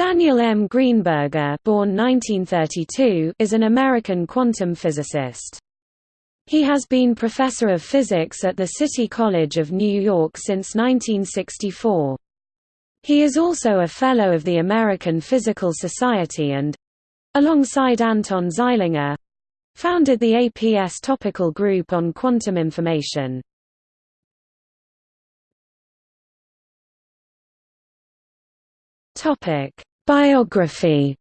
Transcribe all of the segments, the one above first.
Daniel M. Greenberger born 1932, is an American quantum physicist. He has been professor of physics at the City College of New York since 1964. He is also a Fellow of the American Physical Society and—alongside Anton Zeilinger—founded the APS Topical Group on Quantum Information. Topic: Biography.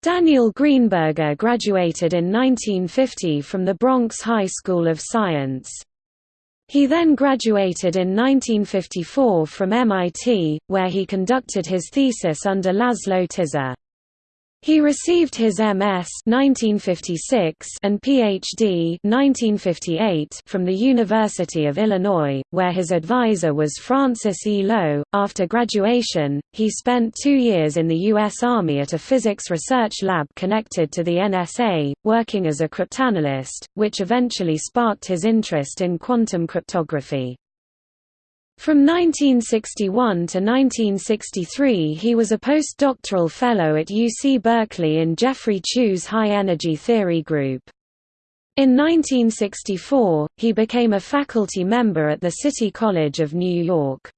Daniel Greenberger graduated in 1950 from the Bronx High School of Science. He then graduated in 1954 from MIT, where he conducted his thesis under Laszlo Tisza. He received his MS 1956 and PhD 1958 from the University of Illinois, where his advisor was Francis E. Low. After graduation, he spent two years in the U.S. Army at a physics research lab connected to the NSA, working as a cryptanalyst, which eventually sparked his interest in quantum cryptography. From 1961 to 1963 he was a postdoctoral fellow at UC Berkeley in Geoffrey Chew's High Energy Theory Group. In 1964, he became a faculty member at the City College of New York.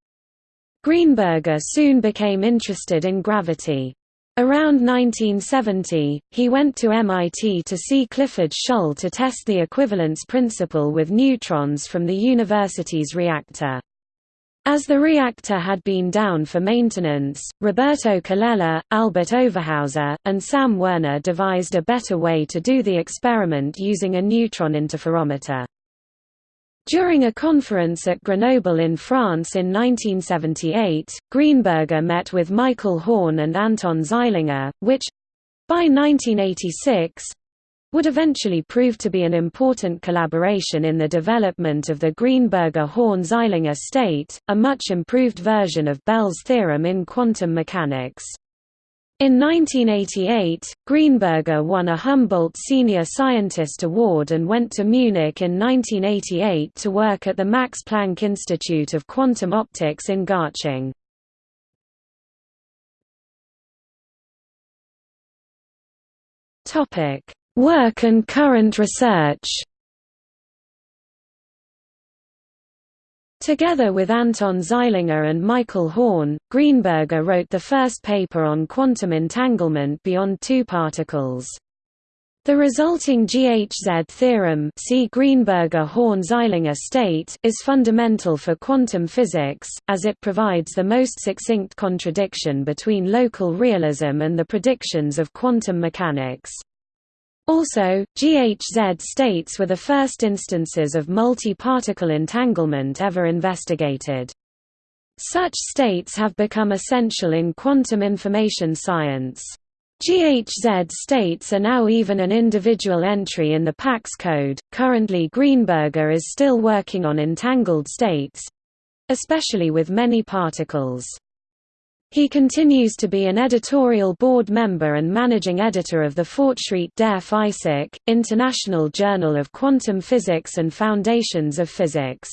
Greenberger soon became interested in gravity. Around 1970, he went to MIT to see Clifford Shull to test the equivalence principle with neutrons from the university's reactor. As the reactor had been down for maintenance, Roberto Colella, Albert Overhauser, and Sam Werner devised a better way to do the experiment using a neutron interferometer. During a conference at Grenoble in France in 1978, Greenberger met with Michael Horne and Anton Zeilinger, which—by 1986, would eventually prove to be an important collaboration in the development of the Greenberger-Horne-Zeilinger state, a much improved version of Bell's theorem in quantum mechanics. In 1988, Greenberger won a Humboldt Senior Scientist Award and went to Munich in 1988 to work at the Max Planck Institute of Quantum Optics in Garching. Topic Work and current research Together with Anton Zeilinger and Michael Horne, Greenberger wrote the first paper on quantum entanglement beyond two particles. The resulting GHZ theorem see Greenberger-Horne-Zeilinger state is fundamental for quantum physics, as it provides the most succinct contradiction between local realism and the predictions of quantum mechanics. Also, GHZ states were the first instances of multi-particle entanglement ever investigated. Such states have become essential in quantum information science. GHZ states are now even an individual entry in the PACS code. Currently, Greenberger is still working on entangled states especially with many particles. He continues to be an editorial board member and managing editor of the Fortschritt der Physik, International Journal of Quantum Physics and Foundations of Physics.